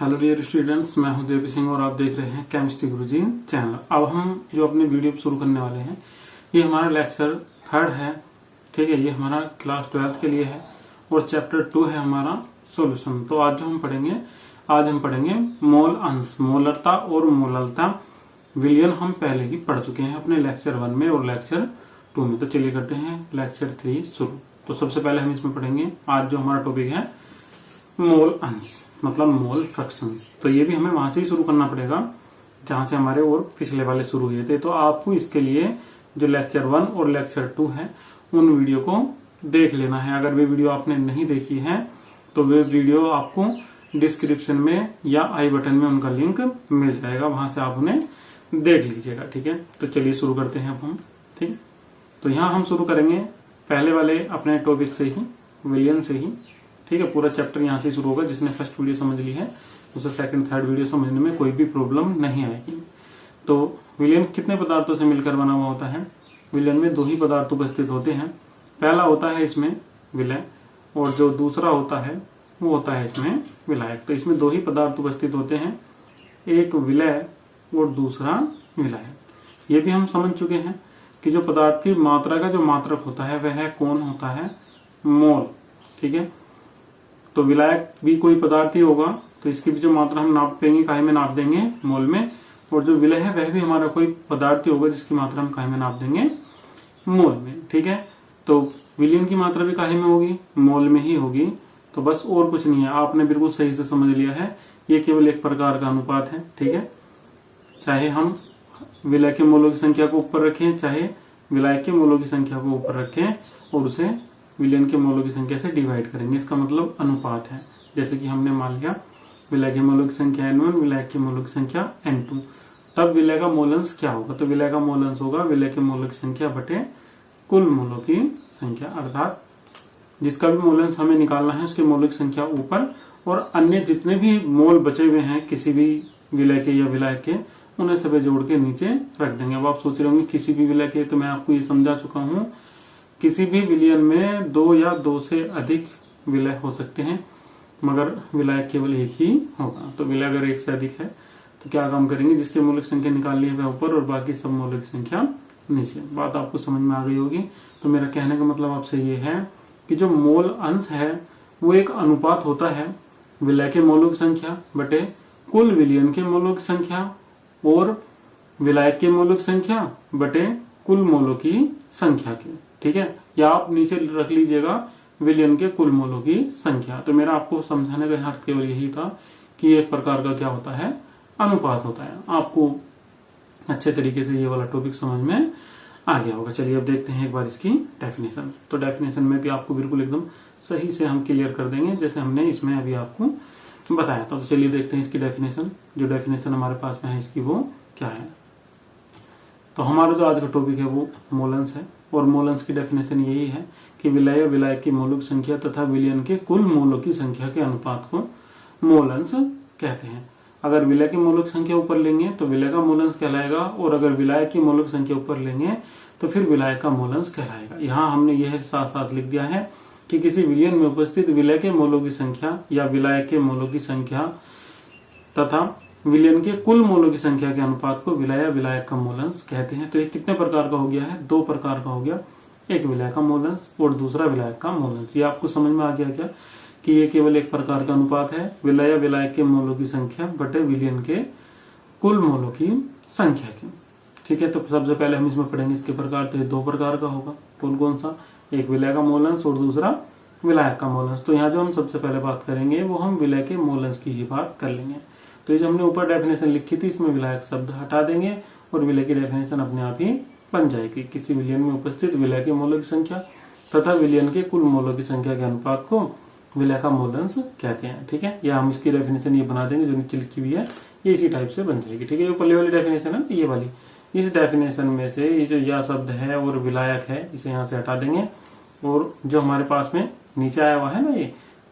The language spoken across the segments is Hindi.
हेलो डियर स्टूडेंट्स, मैं हूँ देवी सिंह और आप देख रहे हैं केमिस्ट्री गुरुजी चैनल अब हम जो अपने वीडियो शुरू करने वाले हैं, ये हमारा लेक्चर थर्ड है, ठीक है? ये हमारा क्लास ट्वेल्थ के लिए है और चैप्टर टू है हमारा सॉल्यूशन तो आज जो हम पढ़ेंगे, आज हम पढ़ेंगे मोल अंश, मोलरता और मोललता। विलियन हम पहले ही पढ़ चुके हैं अपने लेक्चर वन में और लेक्चर टू में। तो चलिए करते हैं लेक्चर थ्री शुरू। तो सबसे पहले हम इसमें पढ़ेंगे, आज जो हमारा टॉपिक है मोल अंश। मतलब मोल फ्रैक्शंस तो ये भी हमें वहाँ से ही शुरू करना पड़ेगा, जहाँ से हमारे और पिछले वाले शुरू हुए थे। तो आपको इसके लिए जो लेक्चर वन और लेक्चर टू है, उन वीडियो को देख लेना है। अगर वे वीडियो आपने नहीं देखी है तो वे वीडियो आपको डिस्क्रिप्शन में या आई बटन में उनका लिंक मिल जाएगा। वहाँ से आप उन्हें देख लीजिएगा, ठीक है? तो चलिए शुरू करते हैं अब हम, ठीक? तो यहाँ हम शुरू करेंगे। पहले वाले अपने टॉपिक से ही, विलियन से ही। ठीक है, पूरा चैप्टर यहाँ से शुरू होगा, जिसने फ़र्स्ट वीडियो समझ ली है, उसे सेकंड थर्ड वीडियो समझने में कोई भी प्रॉब्लम नहीं आएगी। तो विलियन कितने पदार्थों से मिलकर बना हुआ होता है? विलियन में दो ही पदार्थ उपस्थित होते हैं। पहला होता है इसमें विलय, और जो दूसरा होता है, वो होता है इसमें विलायक। तो इसमें दो ही पदार्थ उपस्थित होते हैं, एक विलय और दूसरा विलायक ये भी हम समझ चुके हैं कि जो पदार्थ की मात्रा का जो मात्रक होता है, वह कौन होता है? मोल, ठीक है? तो विलायक भी कोई पदार्थ ही होगा तो इसकी भी जो मात्रा हम नापेंगे काहे में नाप देंगे, मोल में, और जो विलय है वह भी हमारा कोई पदार्थ ही होगा जिसकी मात्रा हम काहे में नाप देंगे, मोल में, ठीक है? तो विलियन की मात्रा भी काहे में होगी, मोल में ही होगी तो बस और कुछ नहीं है। आपने बिल्कुल सही से समझ लिया है, ये केवल एक प्रकार का अनुपात है, ठीक है? चाहे हम विलय के मोलों की संख्या को ऊपर रखें, चाहे विलायक के मोलों की संख्या को ऊपर रखें और उसे विलियन के मोलों की संख्या से डिवाइड करेंगे। इसका मतलब अनुपात है। जैसे कि हमने मान लिया, विलय के मोलों की संख्या एन वन विलय के मोलों की संख्या एन टू तब विलय का मोलंस क्या होगा? तो विलय का मोलंस होगा विलय के मोलों की संख्या बटे कुल मोलों की संख्या, अर्थात जिसका भी मोलंस हमें निकालना है उसके मोलों की संख्या ऊपर, और अन्य जितने भी मोल बचे हुए हैं, किसी भी विलय के या विलय के, उन्हें सभी जोड़ के नीचे रख देंगे। अब आप सोच रहे होंगे, किसी भी विलय के तो मैं आपको ये समझा चुका हूँ किसी भी विलियन में दो या दो से अधिक विलय हो सकते हैं, मगर विलय केवल एक ही होगा। तो विलय अगर एक से अधिक है तो क्या काम करेंगे? जिसके मौलिक संख्या निकाल ली है ऊपर और बाकी सब मौलिक संख्या नीचे। बात आपको समझ में आ गई होगी। तो मेरा कहने का मतलब आपसे ये है कि जो मोल अंश है, वो एक अनुपात होता है विलय के मोलों की संख्या बटे कुल विलियन के मोलों की संख्या और विलायक के मोलों की संख्या बटे कुल मोलों की संख्या की। ठीक है? या आप नीचे रख लीजिएगा विलियन के कुल मोलों की संख्या। तो मेरा आपको समझाने का अर्थ केवल यही था कि एक प्रकार का क्या होता है? अनुपात होता है। आपको अच्छे तरीके से ये वाला टॉपिक समझ में आ गया होगा। चलिए अब देखते हैं एक बार इसकी डेफिनेशन तो डेफिनेशन में भी आपको बिल्कुल एकदम सही से हम क्लियर कर देंगे, जैसे हमने इसमें अभी आपको बताया था। तो चलिए देखते हैं इसकी डेफिनेशन जो डेफिनेशन हमारे पास में है, इसकी वो क्या है? तो हमारा जो आज का टॉपिक है, वो मोलंस है। और मोलंस की डेफिनेशन यही है कि विलय विलय की मोलक संख्या तथा विलियन के कुल मोलों की संख्या के अनुपात को मोलंस कहते हैं। अगर विलय की मोलक संख्या ऊपर लेंगे तो विलय का मोलंस कहलाएगा, और अगर विलय की मोलक संख्या ऊपर लेंगे तो फिर विलय का मोलंस कहलाएगा। यहाँ हमने यह साथ साथ लिख दिया है कि किसी विलियन में उपस्थित विलय के मोलों की संख्या या विलय के मोलों की संख्या तथा विलियन के कुल मोलों की संख्या के अनुपात को विलय विलायक का मोलंस कहते हैं। तो ये कितने प्रकार का हो गया है? दो प्रकार का हो गया। एक विलय का मोलंस और दूसरा विलायक का मोलंस ये आपको समझ में आ गया क्या? कि ये केवल एक प्रकार का अनुपात है। विलय विलायक के मोलों की संख्या बटे विलियन के कुल मोलों की संख्या की। ठीक है तो सबसे पहले हम इसमें पढ़ेंगे इसके प्रकार। तो ये दो प्रकार का होगा। कौन कौन सा? एक विलय का मोलंस और दूसरा विलायक का मोलंस तो यहाँ जो हम सबसे पहले बात करेंगे, वो हम विलय के मोलंस की ही बात कर लेंगे। तो ये जो हमने ऊपर डेफिनेशन लिखी थी, इसमें विलायक शब्द हटा देंगे और विलय की डेफिनेशन अपने आप ही बन जाएगी। किसी विलियन में उपस्थित विलय के मोलों की संख्या तथा विलियन के कुल मोलों की संख्या के अनुपात को विलय का मोलंस कहते हैं, ठीक है? या हम इसकी डेफिनेशन ये बना देंगे जो नीचे लिखी हुई है, ये इसी टाइप से बन जाएगी, ठीक है? ये पहले वाली डेफिनेशन है ये वाली। इस डेफिनेशन में से ये जो यह शब्द है और विलायक है, इसे यहाँ से हटा देंगे और जो हमारे पास में नीचे आया हुआ है ना ये,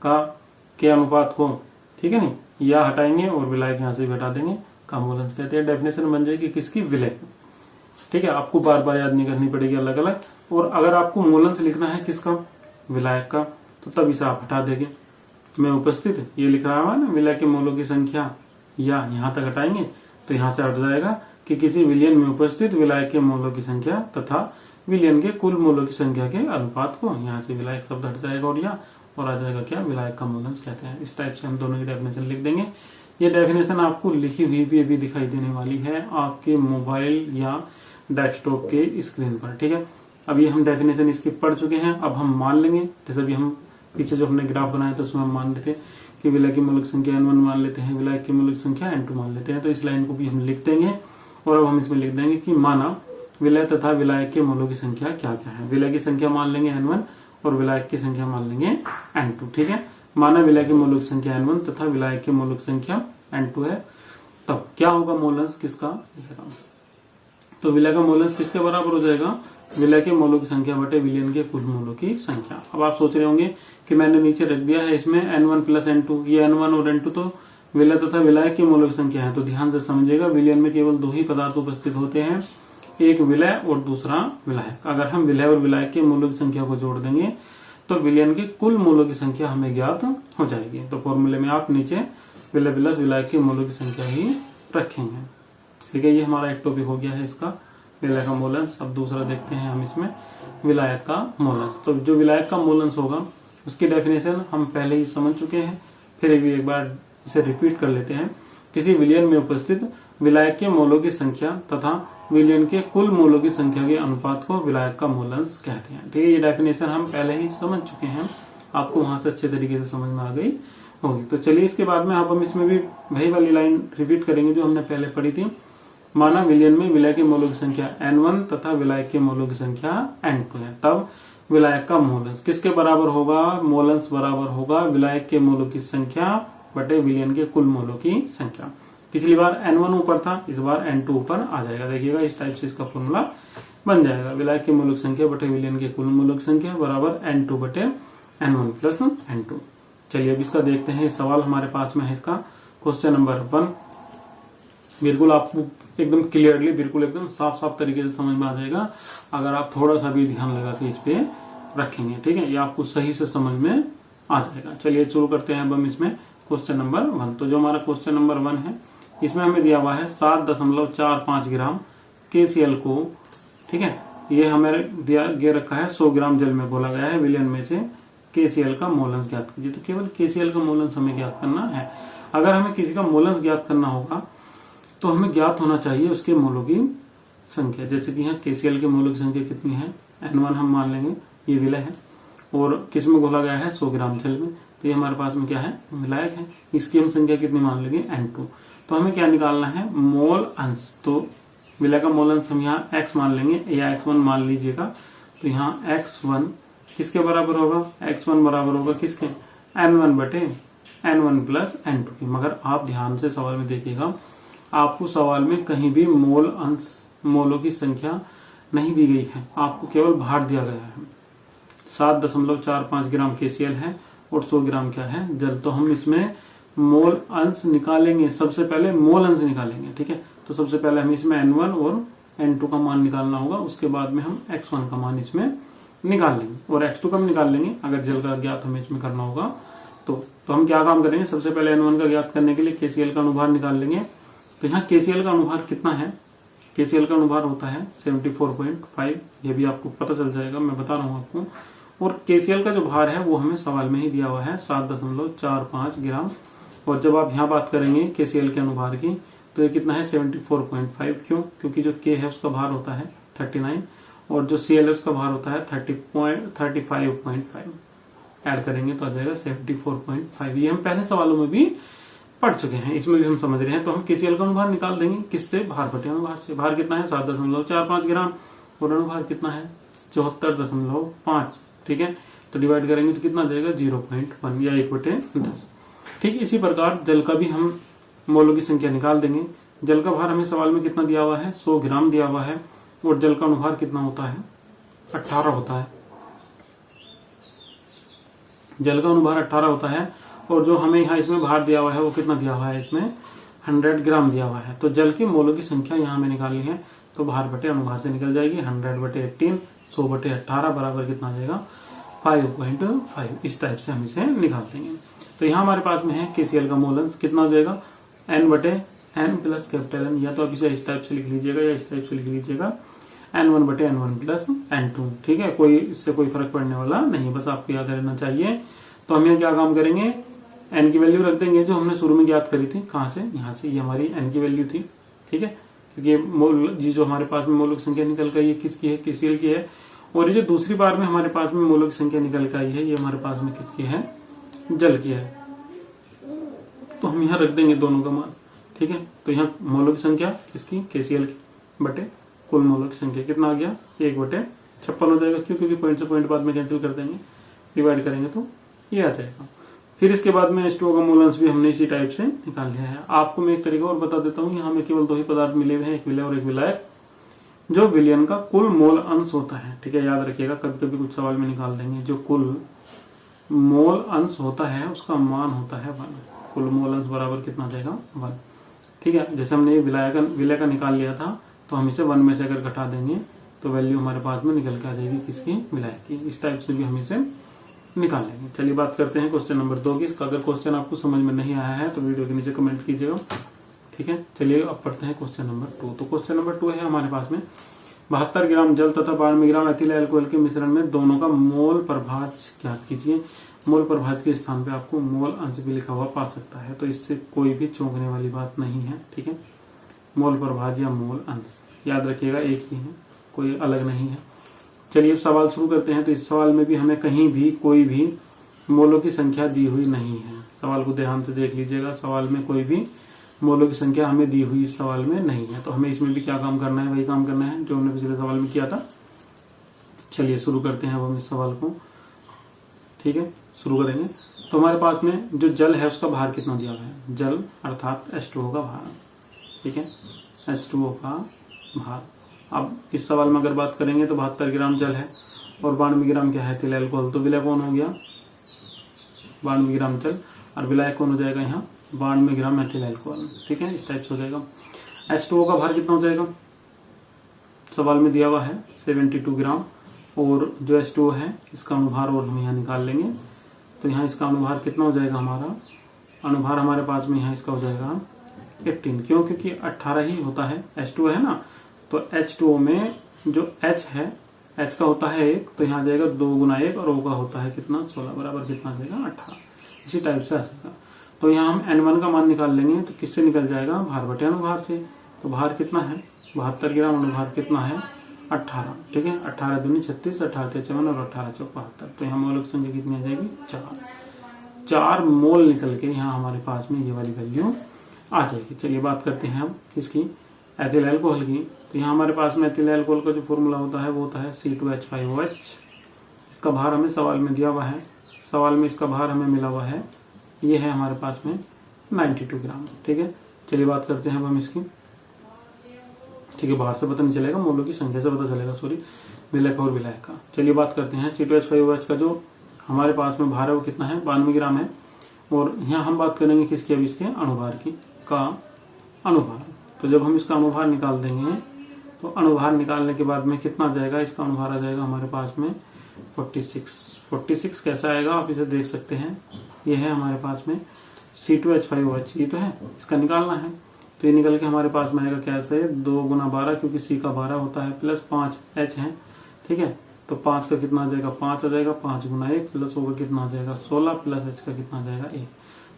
का के अनुपात को ठीक है नहीं? या हटाएँगे और विलायक यहाँ से भी हटा देंगे। का मोलंस कहते हैं। डेफिनेशन बन जाएगी किसकी? विलय। ठीक है? आपको बार बार याद नहीं करनी पड़ेगी अलग अलग और अगर आपको मोलंस लिखना है किसका? विलायक का। तो तब इसे आप हटा देंगे। मैं उपस्थित, ये लिख रहा हुआ ना, विलय के मोलों की संख्या। या यहाँ तक हटाएँगे तो यहाँ से हट जाएगा कि किसी विलियन में उपस्थित विलायक के मोलों की संख्या तथा विलियन के कुल मोलों की संख्या के अनुपात को। यहाँ से विलायक शब्द हट जाएगा और यहाँ और आ जाएगा क्या? विलायक का मूलंश कहते हैं। इस टाइप से हम दोनों की डेफिनेशन लिख देंगे। ये डेफिनेशन आपको लिखी हुई भी अभी दिखाई देने वाली है आपके मोबाइल या डेस्कटॉप के स्क्रीन पर, ठीक है? अब ये हम डेफिनेशन इसकी पढ़ चुके हैं। अब हम मान लेंगे। जैसे अभी हम पीछे जो हमने ग्राफ बनाया तो उसमें हम मान लेते हैं कि विलय की मूलक संख्या एन वन मान लेते हैं विलय की मूलक संख्या एन टू मान लेते हैं। तो इस लाइन को भी हम लिख देंगे और अब हम इसमें लिख देंगे कि माना विलय तथा विलायक के मूलों की संख्या क्या क्या है। विलय की संख्या मान लेंगे एन वन और विलायक की संख्या मान लेंगे एन टू ठीक है? माना विलय की मूलक संख्या एन वन तथा विलायक की मूलक संख्या एन टू है। तब क्या होगा मोलंस किसका? तो विलय का मोलंस किसके बराबर हो जाएगा? विलय के मोलों की संख्या बटे विलियन के कुल मोलों की संख्या। अब आप सोच रहे होंगे कि मैंने नीचे रख दिया है इसमें N one plus N two ये एन वन और एन टू तो विलय तथा विलायक की मोलों की संख्या है। तो ध्यान से समझिएगा, विलियन में केवल दो ही पदार्थ उपस्थित होते हैं। एक विलय और दूसरा विलायक अगर हम विलय और विलायक के मूलों की संख्या को जोड़ देंगे तो विलियन के कुल मूलों की संख्या हमें ज्ञात हो जाएगी। तो फॉर्मूले में आप नीचे विलय प्लस विलायक के मूलों की संख्या ही रखेंगे। ठीक है, ये हमारा एक टॉपिक हो गया है इसका, विलय का मोलंस अब दूसरा देखते हैं हम इसमें विलायक का मोलंस तो जो विलायक का मोलंस होगा, उसकी डेफिनेशन हम पहले ही समझ चुके हैं, फिर भी एक बार इसे रिपीट कर लेते हैं। किसी विलियन में उपस्थित विलायक के मोलों की संख्या तथा विलियन के कुल मोलों की संख्या के अनुपात को विलायक का मोलंस कहते हैं। ठीक है, ये डेफिनेशन हम पहले ही समझ चुके हैं। आपको वहाँ से अच्छे तरीके से समझ में आ गई होगी। तो चलिए इसके बाद में आप हम इसमें भी वही वाली लाइन रिपीट करेंगे जो हमने पहले पढ़ी थी। माना विलियन में विलय के मोलों की संख्या एन वन तथा विलायक के मोलों की संख्या एन टू है। तब विलायक का मोलंस किसके बराबर होगा? मोलंस बराबर होगा विलायक के मोलों की संख्या बटे विलियन के कुल मोलों की संख्या। पिछली बार एन वन ऊपर था, इस बार एन टू ऊपर आ जाएगा। देखिएगा, इस टाइप से इसका फॉर्मूला बन जाएगा। विलायक के मूलक संख्या बटे विलियन के कुल मूलक संख्या बराबर एन टू बटे N one plus N two चलिए, अब इसका देखते हैं। सवाल हमारे पास में है इसका। क्वेश्चन नंबर वन बिल्कुल आपको एकदम क्लियरली बिल्कुल एकदम साफ़ साफ़ तरीके से समझ में आ जाएगा। अगर आप थोड़ा सा भी ध्यान लगा के इस पे रखेंगे, ठीक है? ये आपको सही से समझ में आ जाएगा। चलिए, शुरू करते हैं अब हम इसमें। क्वेश्चन नंबर वन तो जो हमारा क्वेश्चन नंबर वन है इसमें हमें दिया हुआ है सात दशमलव चार पाँच ग्राम के को। ठीक है? ये हमें दिया गे रखा है सौ ग्राम जल में बोला गया है, विलियन में से के का मोलंस ज्ञात कीजिए। तो केवल के का मोलंस हमें ज्ञात करना है। अगर हमें किसी का मोलंस ज्ञात करना होगा तो हमें ज्ञात होना चाहिए उसके मोलों की संख्या। जैसे कि यहाँ केसीएल के मोलों की संख्या कितनी है? एन वन हम मान लेंगे, ये विलय है। और किसमें घोला गया है? सौ ग्राम जल में। तो ये हमारे पास में क्या है? विलायक है। इसकी हम संख्या कितनी मान लेंगे? एन टू तो हमें क्या निकालना है? मोल अंश। तो विलय का मोल अंश हम यहाँ एक्स मान लेंगे, या एक्स वन मान लीजिएगा। तो यहाँ एक्स वन किसके बराबर होगा? एक्स वन बराबर होगा किसके? एन वन बटे N one plus N two की। मगर आप ध्यान से सवाल में देखिएगा, आपको सवाल में कहीं भी मोल अंश, मोलों की संख्या नहीं दी गई है। आपको केवल भार दिया गया है। सात दशमलव चार पाँच ग्राम केसीएल है और सौ ग्राम क्या है? जल। तो हम इसमें मोल अंश निकालेंगे, सबसे पहले मोल अंश निकालेंगे, ठीक है? तो सबसे पहले हम इसमें एन वन और एन टू का मान निकालना होगा, उसके बाद में हम एक्स वन का मान इसमें निकाल लेंगे और एक्स टू का निकाल लेंगे, अगर जल का ज्ञात हमें इसमें करना होगा तो तो हम क्या काम करेंगे? सबसे पहले एन वन का ज्ञात करने के लिए केसीएल का अनुभार निकाल लेंगे। तो यहाँ केसीएल का अनुभार कितना है? केसीएल का अनुभार होता है 74.5 ये भी आपको पता चल जाएगा, मैं बता रहा हूँ आपको। और केसीएल का जो भार है, वो हमें सवाल में ही दिया हुआ है, सात दशमलव चार पाँच ग्राम और जब आप यहाँ बात करेंगे केसीएल के अनुभार की तो ये कितना है? 74.5 क्यों? क्योंकि जो के है उसका भार होता है 39 और जो सी है उसका भार होता है thirty point, thirty five point five add करेंगे तो आ जाएगा सेवेंटी फोर पॉइंट फाइव ये हम पहले सवालों में भी पढ़ चुके हैं, इसमें भी हम समझ रहे हैं। तो हम केसीएल का अनुभार निकाल देंगे। किससे? भार बटे अनुभार से। भार कितना है? सात दशमलव चार पाँच ग्राम। और अनुभार कितना है? चौहत्तर दशमलव पाँच। ठीक है? तो डिवाइड करेंगे तो कितना जाएगा? ज़ीरो पॉइंट वन या एक बटे दस। ठीक इसी प्रकार जल का भी हम मोलों की संख्या निकाल देंगे। जल का भार हमें सवाल में कितना दिया हुआ है? सौ ग्राम दिया हुआ है और जल का अनुभार कितना होता है? अट्ठारह होता है। जल का अनुभार अट्ठारह होता है और जो हमें यहाँ इसमें भार दिया हुआ है, वो कितना दिया हुआ है इसमें? हंड्रेड ग्राम दिया हुआ है। तो जल के मोलों की संख्या यहाँ हमें निकालनी है तो भार बटे अनुभार से निकल जाएगी। हंड्रेड बटे एट्टीन, सौ बटे अट्ठारह बराबर कितना आ जाएगा? Five point five. इस टाइप से हम इसे निकाल देंगे। तो यहाँ हमारे पास में है केसीएल का मोल अंश कितना हो जाएगा? एन बटे एन प्लस कैपिटल एन या तो आप इसे इस टाइप से लिख लीजिएगा या इस टाइप से लिख लीजिएगा। एन वन बटे N one plus N two ठीक है? कोई इससे कोई फ़र्क पड़ने वाला नहीं बस आपको याद रहना चाहिए। तो हम यहाँ क्या काम करेंगे? एन की वैल्यू रख देंगे, जो हमने शुरू में ज्ञात करी थी। कहाँ से? यहाँ से। ये हमारी एन की वैल्यू थी। ठीक है? क्योंकि मोल जी जो हमारे पास में मोलक संख्या निकल कर ये किसकी है? किसी की है। और ये जो दूसरी बार में हमारे पास में मोलक संख्या निकल कर आई है, ये हमारे पास में किसकी है? जल की है। तो हम यहाँ रख देंगे दोनों का मान, ठीक है? तो यहाँ मोलों की संख्या किसकी? केसीएल की, बटे कुल मोलों की संख्या। कितना आ गया? एक बटे छप्पन हो जाएगा। क्यों? क्योंकि पॉइंट से पॉइंट बाद में कैंसिल कर देंगे। डिवाइड करेंगे तो ये आ जाएगा। फिर इसके बाद में स्टो का मूलांश भी हमने इसी टाइप से निकाल लिया है। आपको मैं एक तरीका और बता देता हूँ यहाँ में केवल दो ही पदार्थ मिले हुए हैं। एक विलय और एक विलायक जो विलियन का कुल मोल अंश होता है। ठीक है? याद रखिएगा कभी कभी कुछ सवाल में निकाल देंगे। जो कुल मोल अंश होता है, उसका मान होता है वन। कुल मोल अंश बराबर कितना जाएगा? वन। ठीक है? जैसे हमने विलय का विलय का निकाल लिया था तो हम इसे वन में से अगर घटा देंगे तो वैल्यू हमारे पास में निकल के आ जाएगी किसकी? विलय की। इस टाइप से भी हम इसे निकाल लेंगे। चलिए बात करते हैं क्वेश्चन नंबर दो की। अगर क्वेश्चन आपको समझ में नहीं आया है तो वीडियो के नीचे कमेंट कीजिएगा। ठीक है? चलिए अब पढ़ते हैं क्वेश्चन नंबर टू तो क्वेश्चन नंबर टू है हमारे पास में। बहत्तर ग्राम जल तथा बानवे ग्राम एथिल एल्कोहल के मिश्रण में दोनों का मोल प्रभाज ज्ञात कीजिए? मोल प्रभाज के स्थान पे आपको मोल अंश भी लिखा हुआ पा सकता है तो इससे कोई भी चौंकने वाली बात नहीं है, ठीक है? मोल प्रभाज या मोल अंश, याद रखिएगा, एक ही है, कोई अलग नहीं है। चलिए सवाल शुरू करते हैं तो इस सवाल में भी हमें कहीं भी कोई भी मोलों की संख्या दी हुई नहीं है। सवाल को ध्यान से देख लीजिएगा, सवाल में कोई भी मोलों की संख्या हमें दी हुई इस सवाल में नहीं है। तो हमें इसमें भी क्या काम करना है, वही काम करना है, जो हमने पिछले सवाल में किया था। चलिए, शुरू करते हैं अब हम इस सवाल को। ठीक है? शुरू करेंगे। तो हमारे पास में जो जल है, उसका भार कितना दिया हुआ है? जल, अर्थात एच का भार। ठीक है? एच का भार। अब इस सवाल में अगर बात करेंगे तो बहत्तर ग्राम जल है और बानवे ग्राम क्या है? तिल, एल्कोहल। तो विलय कौन हो गया? बानवे ग्राम जल। और विलय कौन हो जाएगा यहाँ? बानवे ग्राम मेथिल एल्कोहल ठीक है? इस टाइप से हो जाएगा। एच टू का भार कितना हो जाएगा? सवाल में दिया हुआ है सेवेंटी टू ग्राम। और जो एच टू है, इसका अनुभार और हम यहाँ निकाल लेंगे। तो यहाँ इसका अनुभार कितना हो जाएगा हमारा? अनुभार हमारे पास में यहाँ इसका हो जाएगा एट्टीन क्यों? क्योंकि अट्ठारह ही होता है। एच टू है ना? तो H2O में जो एच है एच का होता है एक तो यहाँ जाएगा दो गुना एक, और ओ का होता है कितना? सोलह बराबर कितना जाएगा? अठारह। इसी टाइप से आ सकता तो यहाँ हम एन वन का मान निकाल लेंगे तो किससे निकल जाएगा? भार बटे अनुभार से। तो भार कितना है? बहत्तर ग्राम अनुभार कितना है? अट्ठारह। ठीक है? अट्ठारह दूनी छत्तीस अठारह चौवन और अठारह चौक बहत्तर तो यहाँ मौलिक संख्या कितनी आ जाएगी? चार। चार मोल निकल के यहाँ हमारे पास में ये वाली वैल्यू आ जाएगी। चलिए बात करते हैं हम किसकी? एथिल एल्कोहल की। तो यहाँ हमारे पास में एथिल एल्कोहल का जो फॉर्मूला होता है, वो होता है C two H five H इसका भार हमें सवाल में दिया हुआ है। सवाल में इसका भार हमें मिला हुआ है ये है हमारे पास में 92 ग्राम। ठीक है? चलिए बात करते हैं अब हम इसकी। ठीक है, बाहर से पता नहीं चलेगा, मोलो की संख्या से पता चलेगा सॉरी विलय और विलय का। चलिए बात करते हैं C two H five H का, जो हमारे पास में भार है वो कितना है? बानवे ग्राम है। और यहाँ हम बात करेंगे किसके, अब इसके अणुभार की, का अणुभार। तो जब हम इसका अनुभार निकाल देंगे तो अनुभार निकालने के बाद में कितना जाएगा? इसका अनुभार आ जाएगा हमारे पास में 46 46 कैसा आएगा आप इसे देख सकते हैं। ये है हमारे पास में C two H five H ये तो है, इसका निकालना है। तो ये निकल के हमारे पास में आएगा कैसे दो गुना बारह, क्योंकि सी का बारह होता है प्लस पाँच एच है, ठीक है? तो पाँच का कितना आ जाएगा? पाँच आ जाएगा, पाँच गुना एक प्लस होगा कितना आ जाएगा? सोलह प्लस एच का कितना आ जाएगा? एक।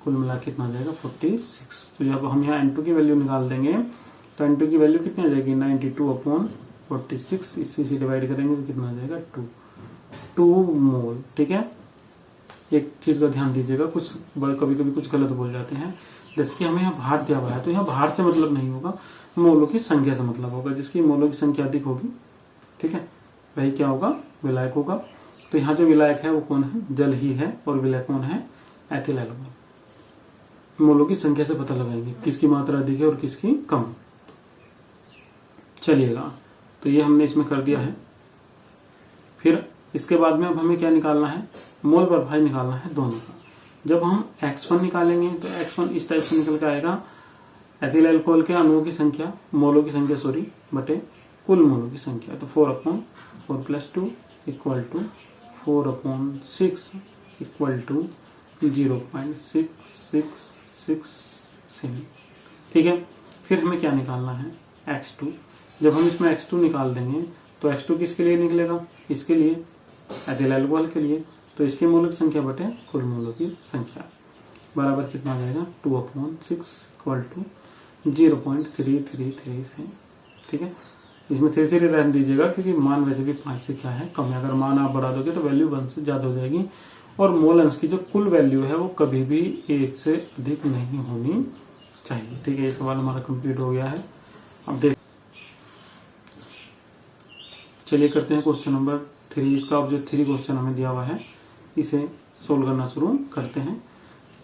कुल मिला कितना आ जाएगा? Forty six. तो जब हम यहाँ एन की वैल्यू निकाल देंगे तो एन की वैल्यू कितनी आ जाएगी? Ninety two upon forty six इसी से डिवाइड करेंगे तो कितना आ जाएगा? टू टू मोल ठीक है? एक चीज़ का ध्यान दीजिएगा, कुछ कभी कभी कुछ गलत बोल जाते हैं। जैसे कि हमें यहाँ भार दिया हुआ है तो यहाँ भार से मतलब नहीं होगा, मोलों की संख्या से मतलब होगा, जिसकी मोलों की संख्या अधिक होगी, ठीक है? वही क्या होगा? विलायक होगा। तो यहाँ जो विलायक है, वो कौन है? जल ही है, और विलायक कौन है? एथिल एल्कोहल मोलों की संख्या से पता लगाएँगे, किसकी मात्रा अधिक है और किसकी कम। चलिएगा तो ये हमने इसमें कर दिया है। फिर इसके बाद में अब हमें क्या निकालना है? मोल प्रभाव निकालना है दोनों का। जब हम x1 निकालेंगे तो x1 इस टाइप से निकल के आएगा। एथिल एल्कोहल के अणुओं की संख्या, मोलों की संख्या सॉरी बटे कुल मोलों की संख्या। तो four upon four plus two equal to four upon six equal to zero point six six six seven ठीक है? फिर हमें क्या निकालना है? एक्स टू जब हम इसमें एक्स टू निकाल देंगे तो एक्स टू किसके लिए निकलेगा? इसके लिए एथिल एल्कोहल के लिए तो इसके मूलक संख्या बटे कुल मूलों की संख्या। बराबर कितना आ जाएगा? Two upon six equal to zero point three three three से। ठीक है? इसमें थ्री थ्री रहने दीजिएगा, क्योंकि मान वैसे भी पाँच से क्या है? कम है। अगर मान आप बढ़ा दोगे तो वैल्यू वन से ज़्यादा हो जाएगी। और मोल अंश की जो कुल वैल्यू है, वो कभी भी एक से अधिक नहीं होनी चाहिए। ठीक है, ये सवाल हमारा कंप्लीट हो गया है। अब देख चलिए करते हैं क्वेश्चन नंबर थ्री इसका जो थ्री क्वेश्चन हमें दिया हुआ है, इसे सोल्व करना शुरू करते हैं।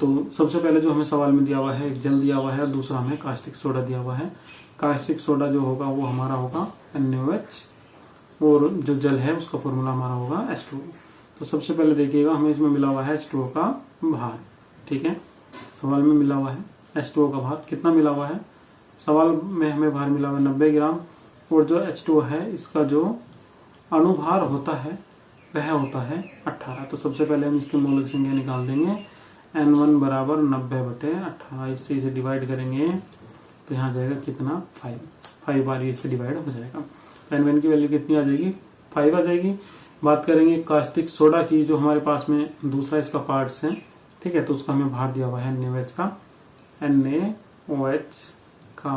तो सबसे पहले जो हमें सवाल में दिया हुआ है, एक जल दिया हुआ है, और दूसरा हमें कास्टिक सोडा दिया हुआ है। कास्टिक सोडा जो होगा, वो हमारा होगा एन और जो जल है, उसका फॉर्मूला हमारा होगा एस तो सबसे पहले देखिएगा, हमें इसमें मिला हुआ है एस का भार, ठीक है? सवाल में मिला हुआ है एस का भार, कितना मिला हुआ है? सवाल में हमें भार मिला हुआ है नब्बे ग्राम, और जो एच है, इसका जो अनुभार होता है, वह होता है 18 तो सबसे पहले हम इसकी मौलिक संख्या निकाल देंगे। एन वन बराबर नब्बे बटे अठारह, इससे इसे डिवाइड करेंगे तो यहाँ जाएगा कितना? फाइव फाइव बार इससे डिवाइड हो जाएगा। एन वन की वैल्यू कितनी आ जाएगी? फाइव आ जाएगी। बात करेंगे कास्टिक सोडा की, जो हमारे पास में दूसरा इसका पार्ट्स है, ठीक है? तो उसका हमें भार दिया हुआ है एन का। एन ए ओ एच का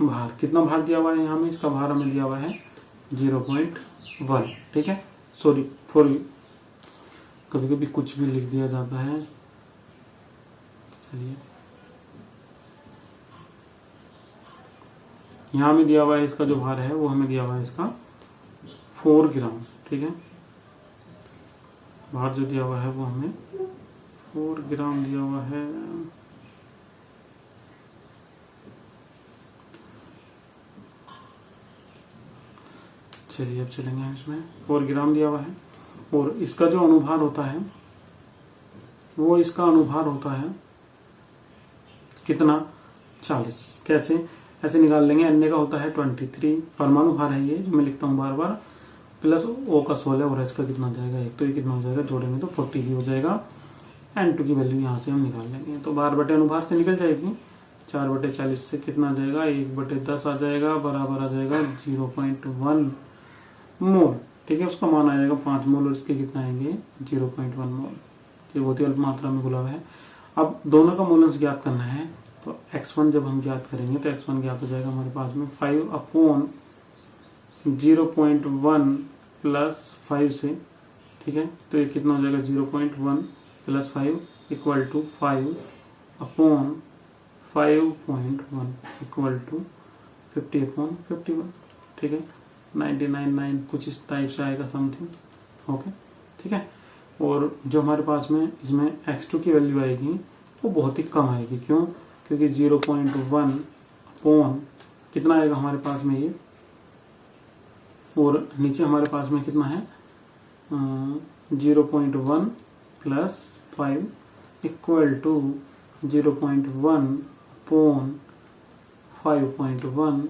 भार। कितना भार दिया हुआ है यहाँ में इसका भार हमें दिया हुआ है ज़ीरो पॉइंट वन, ठीक है? सॉरी फोर कभी कभी कुछ भी लिख दिया जाता है। चलिए। यहाँ में दिया हुआ है इसका जो भार है, वो हमें दिया हुआ है इसका फोर ग्राम, ठीक है? भार जो दिया हुआ है, वो हमें फोर ग्राम दिया हुआ है। चलिए अब चलेंगे इसमें। फोर ग्राम दिया हुआ है। और इसका जो अनुभार होता है, वो इसका अनुभार होता है कितना? चालीस। कैसे? ऐसे निकाल लेंगे। अन्य का होता है ट्वेंटी थ्री परमाणु भार है ये मैं लिखता हूँ बार बार। प्लस ओ का सोलह और एच का कितना जाएगा? एक तो ये कितना हो जाएगा? जोड़ेंगे तो फोर्टी ही हो जाएगा। एन टू की वैल्यू यहाँ से हम निकाल लेंगे। तो बार बटे अनुभार से निकल जाएगी। चार बटे चालीस से कितना आ जाएगा? एक बटे दस आ जाएगा। बराबर आ जाएगा ज़ीरो पॉइंट वन मोल, ठीक है? उसका मान आ जाएगा पाँच मोल और इसके कितना आएँगे? Zero point one mole. ये बहुत ही अल्प मात्रा में गुलाब है। अब दोनों का मूल्यांश ज्ञात करना है। तो x1 जब हम ज्ञात करेंगे तो x1 ज्ञात हो जाएगा हमारे पास में five upon zero point one plus five से, ठीक है? तो ये कितना हो जाएगा? Zero point one plus five equal to five upon five point one equal to fifty upon fifty one ठीक है? नाइन्टी नाइन नाइन कुछ इस टाइप से आएगा समथिंग ओके ठीक है? और जो हमारे पास में इसमें x2 की वैल्यू आएगी, वो बहुत ही कम आएगी। क्यों? क्योंकि ज़ीरो पॉइंट वन कितना आएगा हमारे पास में ये? और नीचे हमारे पास में कितना है? Zero point one plus five equal to zero point one upon five point one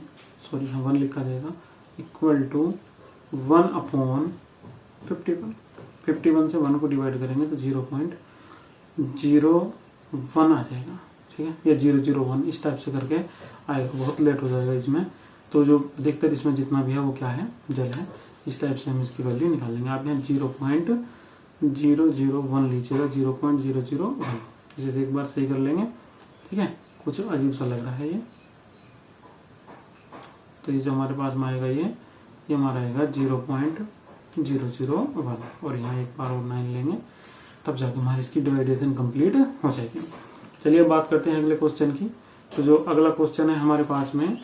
sorry one लिखा जाएगा। Equal to one upon fifty one fifty one से वन को डिवाइड करेंगे तो ज़ीरो पॉइंट ज़ीरो वन आ जाएगा। ठीक है? या ज़ीरो ज़ीरो वन इस टाइप से करके आएगा। बहुत लेट हो जाएगा इसमें। तो जो अधिकतर इसमें जितना भी है वो क्या है? जल है। इस टाइप से हम इसकी वैल्यू निकालेंगे आप यहाँ zero point zero zero one लीजिएगा। Zero point zero zero one इसे एक बार सही कर लेंगे। ठीक है? कुछ अजीब सा लग रहा है ये। तो ये जो हमारे पास में आएगा ये ये हमारा आएगा zero point zero zero one. और यहाँ एक बार और नाइन लेंगे, तब जाके हमारी इसकी डिवाइडेशन कंप्लीट हो जाएगी। चलिए बात करते हैं अगले क्वेश्चन की। तो जो अगला क्वेश्चन है हमारे पास में,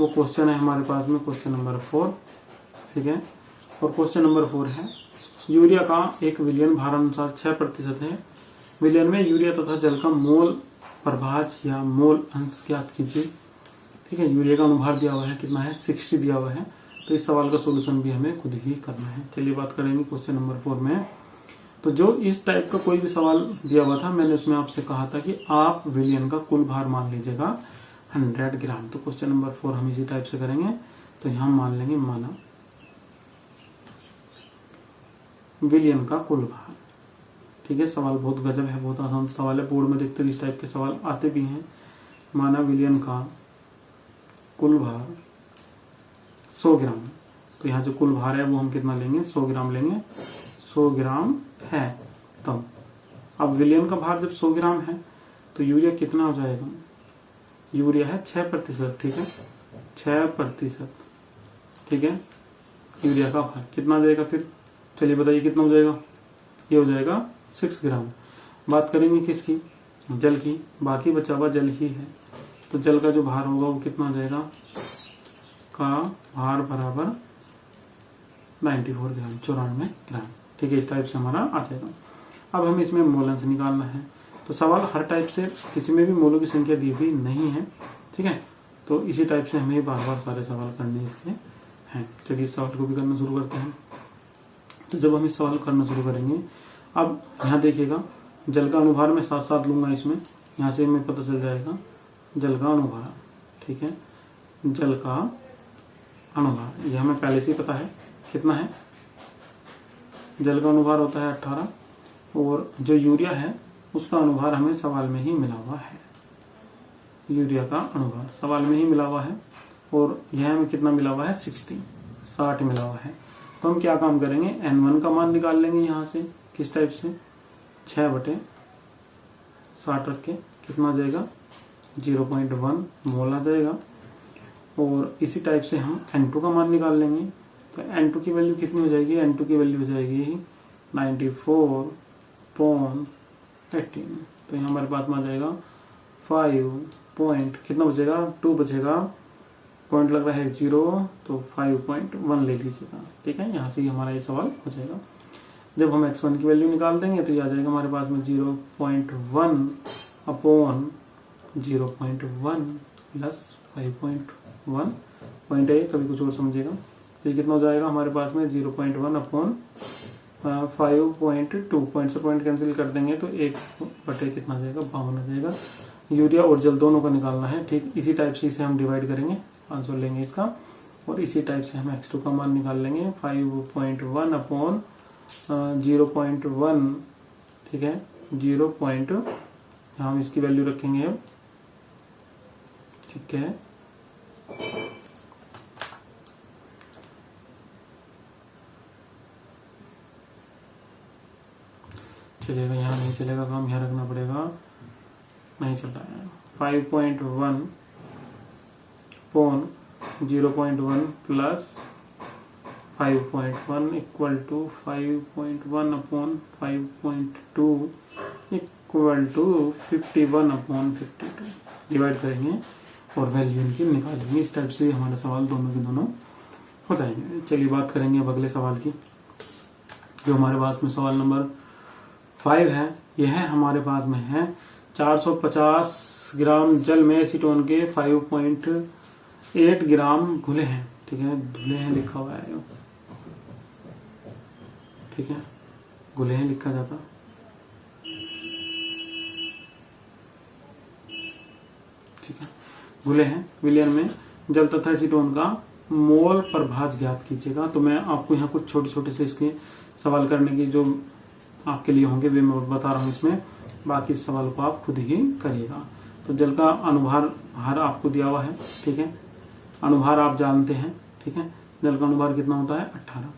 वो क्वेश्चन है हमारे पास में क्वेश्चन नंबर फोर ठीक है? और क्वेश्चन नंबर फोर है, यूरिया का एक विलियन भार अनुसार छह प्रतिशत है। विलियन में यूरिया तथा जल का मोल प्रभाज या मोल अंश ज्ञात कीजिए। ठीक है, यूरिया का अनुभार दिया हुआ है, कितना है? सिक्सटी दिया हुआ है। तो इस सवाल का सोल्यूशन भी हमें खुद ही करना है। चलिए बात करेंगे क्वेश्चन नंबर फोर में। तो जो इस टाइप का कोई भी सवाल दिया हुआ था, मैंने उसमें आपसे कहा था कि आप विलियन का कुल भार मान लीजिएगा हंड्रेड ग्राम। तो क्वेश्चन नंबर फोर हम इसी टाइप से करेंगे। तो यहाँ मान लेंगे माना विलियन का कुल भार। ठीक है, सवाल बहुत गजब है, बहुत आसान सवाल है। बोर्ड में देखते इस टाइप के सवाल आते भी हैं। माना विलियन का कुल भार 100 ग्राम। तो यहाँ जो कुल भार है वो हम कितना लेंगे? 100 ग्राम लेंगे। 100 ग्राम है तब अब विलियन का भार जब 100 ग्राम है तो यूरिया कितना हो जाएगा? यूरिया है छह प्रतिशत, ठीक है? छह प्रतिशत, ठीक है? यूरिया का भार कितना हो जाएगा फिर? चलिए बताइए कितना हो जाएगा? ये हो जाएगा सिक्स ग्राम। बात करेंगे किसकी? जल की। बाकी बचा हुआ जल ही है। तो जल का जो भार होगा वो कितना हो जाएगा? का भार बराबर 94 ग्राम, चौरानवे ग्राम। ठीक है, इस टाइप से हमारा आ जाएगा। अब हमें इसमें मोलंस निकालना है। तो सवाल हर टाइप से किसी में भी मोलों की संख्या दी हुई नहीं है। ठीक है? तो इसी टाइप से हमें बार बार सारे सवाल करने इसके हैं। चलिए, इस सवाल को भी करना शुरू करते हैं। तो जब हम इस सवाल करना शुरू करेंगे, अब यहाँ देखिएगा, जल का अनुभार मैं साथ साथ लूँगा इसमें। यहाँ से हमें पता चल जाएगा जल का अनुभार ठीक है? जल का अनुभार यह हमें पहले से पता है, कितना है? जल का अनुभार होता है अट्ठारह, और जो यूरिया है, उसका अनुभार हमें सवाल में ही मिला हुआ है। यूरिया का अनुभार सवाल में ही मिला हुआ है, और यह हमें कितना मिला हुआ है? सिक्सटी, साठ मिला हुआ है। तो हम क्या काम करेंगे? एन वन का मान निकाल लेंगे यहाँ से, किस टाइप से? छह बटे साठ रख के कितना जाएगा? ज़ीरो पॉइंट वन मोल आ जाएगा और इसी टाइप से हम एन टू का मान निकाल लेंगे। तो एन टू की वैल्यू कितनी हो जाएगी? एन टू की वैल्यू हो जाएगी नाइन्टी फोर पॉन एटीन तो यहाँ हमारे पास में आ जाएगा फाइव पॉइंट कितना बचेगा? टू बचेगा। पॉइंट लग रहा है ज़ीरो तो फाइव पॉइंट वन ले लीजिएगा। ठीक है? यहाँ से ही हमारा ये सवाल हो जाएगा। जब हम एक्स वन की वैल्यू निकाल देंगे तो ये आ जाएगा हमारे पास में zero point one upon zero point one plus five point one point है कभी कुछ और समझेगा? तो ये कितना हो जाएगा हमारे पास में? Zero point one upon five point two point से पॉइंट कैंसिल कर देंगे तो एक बटे कितना जाएगा? बावन आ जाएगा। यूरिया और जल दोनों का निकालना है, ठीक? इसी टाइप से इसे हम डिवाइड करेंगे आंसर लेंगे इसका। और इसी टाइप से हम एक्स टू का मान निकाल लेंगे, five point one upon zero point one, ठीक है? ज़ीरो पॉइंट हम इसकी वैल्यू रखेंगे अब ठीक है। चलेगा, यहाँ नहीं चलेगा काम, यहाँ रखना पड़ेगा। नहीं चल रहा है। Five point one upon zero point one plus five point one equal to five point one upon five point two equal to fifty one upon fifty two divide करेंगे। और वैल्यू इनकी निकालेंगे इस टाइप से हमारे सवाल दोनों के दोनों हो जाएँगे। चलिए बात करेंगे अब अगले सवाल की, जो हमारे पास में सवाल नंबर फाइव है। यह हमारे पास में है। 450 ग्राम जल में एसीटोन के 5.8 ग्राम घुले हैं। ठीक है? घुले हैं लिखा हुआ है। ठीक है? घुले हैं लिखा जाता। ठीक है? घुले हैं, विलियन में। जल तथा एसीटोन का मोल प्रभाज ज्ञात कीजिएगा तो मैं आपको यहाँ कुछ छोटे छोटे से इसके सवाल करने की जो आपके लिए होंगे, वे मैं बता रहा हूँ इसमें। बाकी सवाल को आप खुद ही करिएगा। तो जल का अनुभार, भार आपको दिया हुआ है, ठीक है? अनुभार आप जानते हैं, ठीक है? जल का अनुभार कितना होता है? अट्ठारह।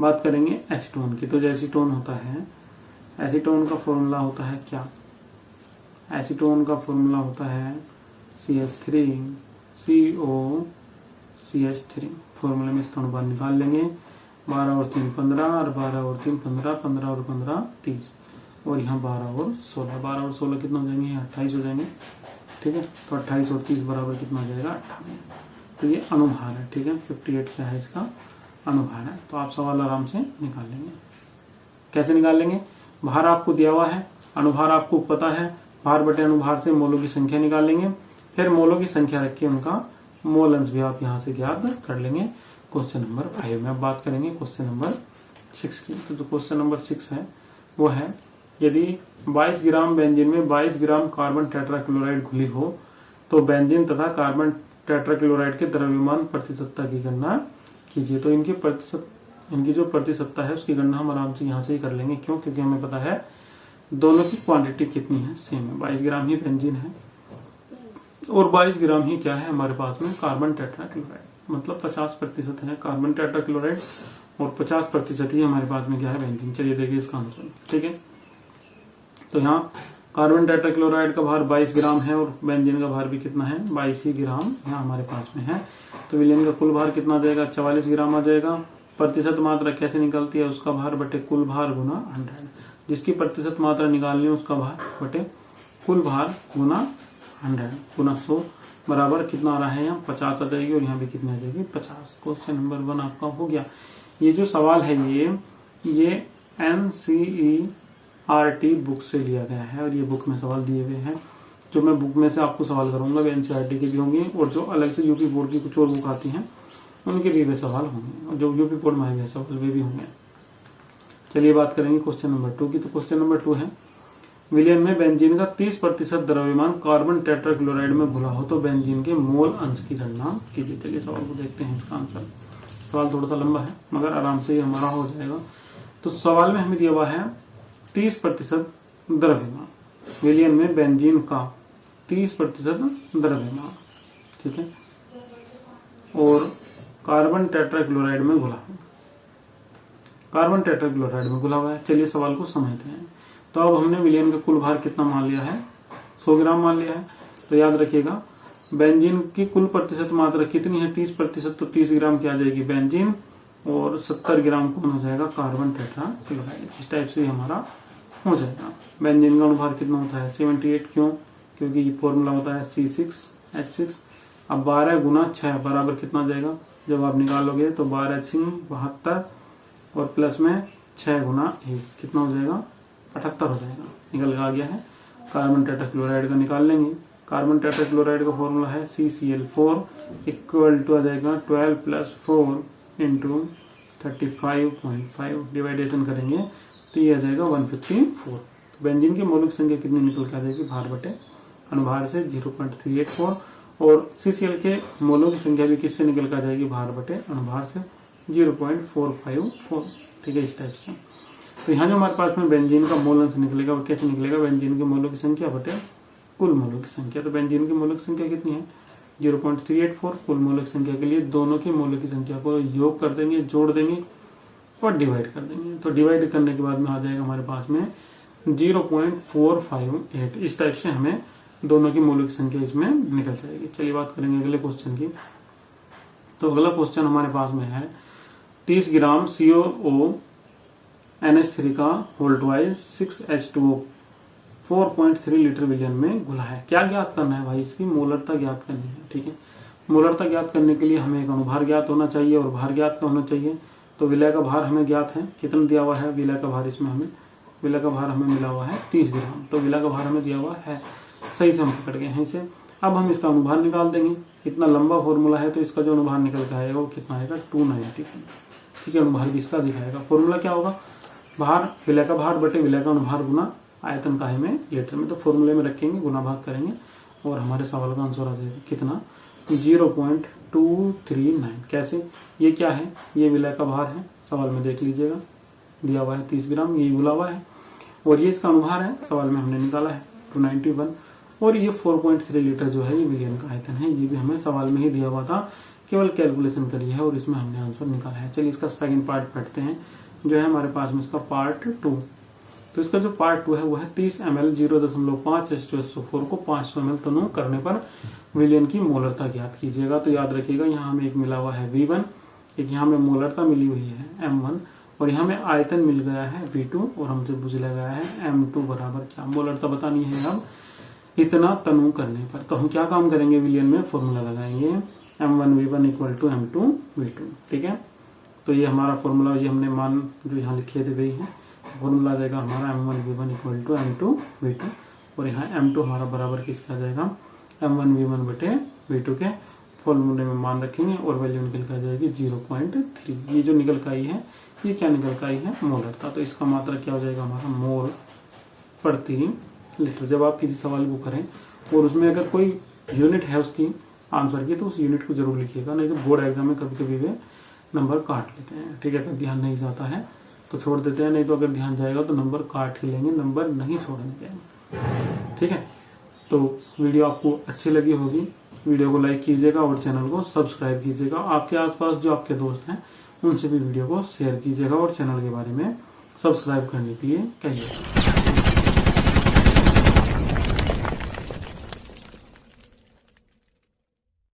बात करेंगे एसीटोन की। तो जो एसीटोन होता है, एसीटोन का फॉर्मूला होता है क्या? एसीटोन का फॉर्मूला होता है C H three C O C H three फॉर्मूले में इसका अनुभार निकाल लेंगे। बारह और तीन पंद्रह, और बारह और तीन पंद्रह पंद्रह और पंद्रह, तीस। और यहाँ बारह और सोलह। बारह और सोलह कितना हो जाएँगे? अट्ठाईस हो जाएँगे। ठीक है? तो अट्ठाईस और तीस बराबर कितना हो जाएगा? अट्ठावन। तो ये अनुभार है, ठीक है? फिफ्टी एट क्या है इसका? अनुभार है। तो आप सवाल आराम से निकाल लेंगे। कैसे निकाल लेंगे? भार आपको दिया हुआ है। अनुभार आपको पता है। भार बटे अनुभार से मोलों की संख्या निकाल लेंगे। फिर मोलों की संख्या रख के उनका। मोल अंश भी आप यहाँ से ज्ञात कर लेंगे। क्वेश्चन नंबर फाइव में अब बात करेंगे क्वेश्चन नंबर सिक्स की। तो जो क्वेश्चन नंबर सिक्स है, वो है, यदि 22 ग्राम बेंजीन में 22 ग्राम कार्बन टेट्राक्लोराइड घुली हो तो बेंजीन तथा कार्बन टेट्राक्लोराइड के द्रव्यमान प्रतिशतता की गणना कीजिए। तो इनकी प्रतिशत इनकी जो प्रतिशतता है, उसकी गणना हम आराम से यहाँ से ही कर लेंगे। क्यों? क्योंकि हमें पता है, दोनों की क्वांटिटी कितनी है? सेम है। बाईस ग्राम ही बेंजीन है। और 22 ग्राम ही क्या है हमारे पास में? Carbon tetrachloride. मतलब 50 प्रतिशत है कार्बन टेट्राक्लोराइड और 50 प्रतिशत ही हमारे पास में क्या है बेंजीन चलिए देखिए इसका आंसर, ठीक है? तो यहाँ कार्बन टेट्राक्लोराइड का भार 22 ग्राम है और बेंजीन का भार भी कितना है? 22 ही ग्राम यहाँ हमारे पास में है। तो विलियन का कुल भार कितना जाएगा? चवालीस ग्राम आ जाएगा। प्रतिशत मात्रा कैसे निकलती है? उसका भार बटे कुल भार गुना हंड्रेड जिसकी प्रतिशत मात्रा निकालनी है, उसका भार बटे कुल भार गुना हंड्रेड गुना सौ बराबर कितना आ रहा है यहाँ? पचास आ जाएगी और यहाँ भी कितनी आ जाएगी? पचास। क्वेश्चन नंबर वन आपका हो गया। ये जो सवाल है ये ये N C E R T book से लिया गया है और ये बुक में सवाल दिए हुए हैं। जो मैं बुक में से आपको सवाल करूँगा, वे एनसीआरटी के भी होंगे और जो अलग से यूपी बोर्ड की कुछ और बुक आती हैं, उनके भी वे सवाल होंगे। और जो यूपी बोर्ड में आए हुए सवाल वे भी होंगे। चलिए बात करेंगे क्वेश्चन नंबर टू की। तो क्वेश्चन नंबर टू है विलियन में बेंजीन का 30 प्रतिशत द्रव्यमान कार्बन टेट्राक्लोराइड में घुला हो तो बेंजीन के मोल अंश की गणना कीजिए। चलिए, सवाल को देखते हैं इसका आंसर। सवाल थोड़ा सा लंबा है, मगर आराम से ये हमारा हो जाएगा। तो सवाल में हमें दिया हुआ है 30 प्रतिशत द्रव्यमान। विलियन में बेंजीन का 30 प्रतिशत द्रव्यमान, ठीक है? और कार्बन टेट्राक्लोराइड में घुला है। कार्बन टेट्राक्लोराइड में घुला हुआ है। चलिए, सवाल को समझते हैं। तो अब हमने विलियन का कुल भार कितना मान लिया है? 100 ग्राम मान लिया है। तो याद रखिएगा, बेंजीन की कुल प्रतिशत मात्रा कितनी है? 30 प्रतिशत तो 30 ग्राम की आ जाएगी बेंजीन, और 70 ग्राम कौन हो जाएगा? कार्बन टेट्राक्लोराइड इस टाइप से हमारा हो जाएगा। बेंजीन का अनुभार कितना होता है? 78 क्यों? क्योंकि ये फॉर्मूला होता है सी सिक्स एच सिक्स अब बारह गुना छह बराबर कितना जाएगा? जब आप निकालोगे तो बारह सिंह बहत्तर, और प्लस में छह गुना एक। कितना हो जाएगा? अठहत्तर हो जाएगा। निकल आ गया है। कार्बन टेट्राक्लोराइड का निकाल लेंगे। कार्बन टेट्राक्लोराइड का फॉर्मूला है C C L four equal to आ जाएगा twelve plus four into thirty five point five division करेंगे तो ये आ जाएगा वन फिफ्टी फोर बेंजीन की मौलिक संख्या कितनी निकल कर आ जाएगी? भार बटे अनुभार से zero point three eight four और सी सी एल के मोलों की संख्या भी किससे निकल कर जाएगी? भार बटे अनुभार से zero point four five four ठीक है, इस टाइप से। तो यहाँ जो हमारे पास में बेंजीन का मोल अंश निकलेगा, वो कैसे निकलेगा? बेंजीन के मोलों की संख्या बटे कुल मोलों की संख्या। तो बेंजीन की मोलों की संख्या कितनी है? Zero point three eight four कुल मोलों की संख्या के लिए दोनों की मोलों की संख्या को योग कर देंगे, जोड़ देंगे और डिवाइड कर देंगे। तो डिवाइड करने के बाद में आ जाएगा हमारे पास में zero point four five eight इस टाइप से हमें दोनों की मौलिक संख्या इसमें निकल जाएगी। चलिए बात करेंगे अगले क्वेश्चन की। तो अगला क्वेश्चन हमारे पास में है तीस gram CO N H three का wise six H two four point three litre विलियन में घुला है। क्या ज्ञात करना है भाई? इसकी मोलरता ज्ञात करनी है, ठीक है? मोलरता ज्ञात करने के लिए हमें एक अनुभार ज्ञात होना चाहिए और भार ज्ञात होना चाहिए। तो विलय का भार हमें ज्ञात है। कितना दिया हुआ है? विलय का भार इसमें हमें विलय का भार हमें मिला हुआ है तीस ग्राम। तो विलय का भार हमें दिया हुआ है। सही से हम पकड़ गए हैं इसे। अब हम इसका अनुभार निकाल देंगे। इतना लंबा फॉर्मूला है तो इसका जो अनुभार निकल के आएगा वो कितना आएगा? टू नाइनटी ठीक है, अनुभार भी इसका दिखाएगा। फॉर्मूला क्या होगा? भार विलय का भार बटे, विलय का अनुभार गुना आयतन का में लीटर में। तो फॉर्मूले में रखेंगे गुना भाग करेंगे और हमारे सवाल का आंसर आ जाएगा। कितना? Zero point two three nine कैसे? ये क्या है? ये विलय का भार है। सवाल में देख लीजिएगा। दिया हुआ है तीस ग्राम, ये बुला हुआ है। और ये इसका अनुभार है। सवाल में हमने निकाला है टू वन और ये फोर पॉइंट थ्री लीटर जो है, ये विलियन का आयतन है। ये भी हमें सवाल में ही दिया हुआ था। केवल कैलकुलेशन करी है और इसमें हमने आंसर निकाला है। चलिए इसका सेकंड पार्ट पढ़ते हैं। जो है हमारे पास में इसका पार्ट टू तो इसका जो पार्ट टू है, वो है तीस एम एल ज़ीरो दशमलव पाँच एस टू एस फोर को पाँच सौ एम एल तनु करने पर विलियन की मोलरता ज्ञात कीजिएगा। तो याद रखिएगा, यहाँ हमें एक मिला हुआ है वी वन, एक यहाँ हमें मोलरता मिली हुई है एम वन, और यहाँ में आयतन मिल गया है वी टू और हमसे बुझ लगाया है एम टू बराबर क्या? मोलरता बतानी है अब इतना तनु करने पर। तो हम क्या काम करेंगे? विलियन में फॉर्मूला लगाएँगे। M one V one equal to M two V two ठीक है? तो ये हमारा फॉर्मूला ये हमने मान जो यहाँ लिखे थे वही है फॉर्मूला आ जाएगा हमारा M one V one equal to M two V two और यहाँ एम टू हमारा बराबर किसका आ जाएगा? एम वन वी वन बटे वी टू के फॉर्मूले में मान रखेंगे, और वैल्यू निकल कर जाएगी ज़ीरो पॉइंट थ्री ये जो निकल का आई है, ये क्या निकल का आई है? मोलरता तो इसका मात्रा क्या हो जाएगा? हमारा मोल प्रति लीटर जब आप किसी सवाल को करें, और उसमें अगर कोई यूनिट है उसकी आंसर की तो उस यूनिट को ज़रूर लिखिएगा, नहीं तो बोर्ड एग्ज़ाम में कभी कभी वे नंबर काट लेते हैं। ठीक है, अगर ध्यान नहीं जाता है तो छोड़ देते हैं, नहीं तो अगर ध्यान जाएगा तो नंबर काट ही लेंगे, नंबर नहीं छोड़ने देंगे। ठीक है तो वीडियो आपको अच्छी लगी होगी। वीडियो को लाइक कीजिएगा और चैनल को सब्सक्राइब कीजिएगा। आपके आसपास जो आपके दोस्त हैं, उनसे भी वीडियो को शेयर कीजिएगा और चैनल के बारे में सब्सक्राइब करने के लिए कहिएगा।